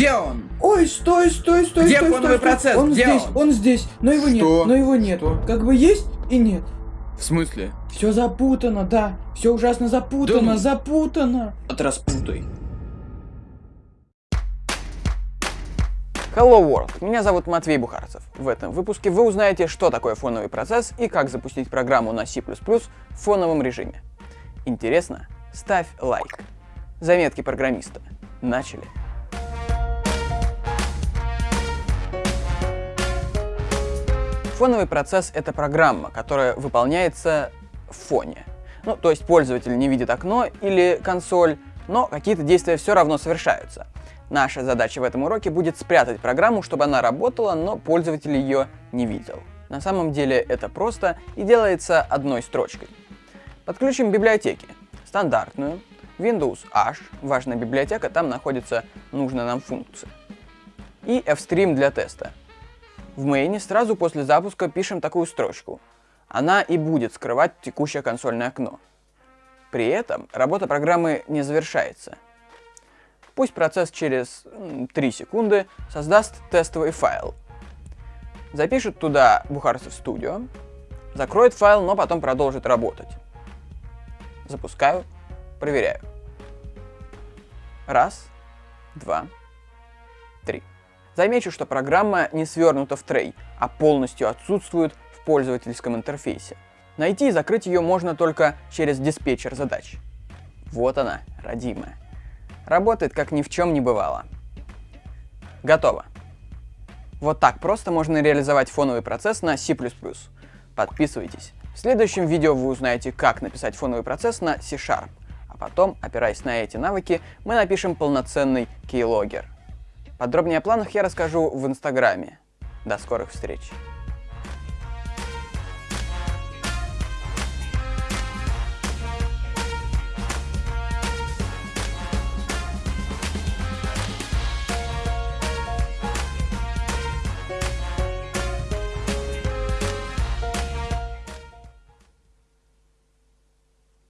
Где он? Ой, стой, стой, стой, Где стой, стой, стой. процесс? Он Где здесь, он? он здесь, но его Что? нет, но его нету. Как бы есть и нет. В смысле? Все запутано, да. Все ужасно запутано, Да ну. запутано. От распутай. Hello World! Меня зовут Матвей Бухарцев. В этом выпуске вы узнаете, что такое фоновый процесс и как запустить программу на C++ в фоновом режиме. Интересно? Ставь лайк. Заметки программиста. Начали. Фоновый процесс — это программа, которая выполняется в фоне. Ну, то есть пользователь не видит окно или консоль, но какие-то действия все равно совершаются. Наша задача в этом уроке будет спрятать программу, чтобы она работала, но пользователь ее не видел. На самом деле это просто и делается одной строчкой. Подключим библиотеки. Стандартную, Windows H, важная библиотека, там находится нужная нам функция. И Fstream для теста. В мейне сразу после запуска пишем такую строчку. Она и будет скрывать текущее консольное окно. При этом работа программы не завершается. Пусть процесс через м, 3 секунды создаст тестовый файл. Запишет туда Бухарцев Studio, закроет файл, но потом продолжит работать. Запускаю, проверяю. Раз, два, три. Замечу, что программа не свернута в трей, а полностью отсутствует в пользовательском интерфейсе. Найти и закрыть ее можно только через диспетчер задач. Вот она, родимая. Работает как ни в чем не бывало. Готово. Вот так просто можно реализовать фоновый процесс на C++. Подписывайтесь. В следующем видео вы узнаете, как написать фоновый процесс на C-Sharp. А потом, опираясь на эти навыки, мы напишем полноценный keylogger. Подробнее о планах я расскажу в Инстаграме. До скорых встреч!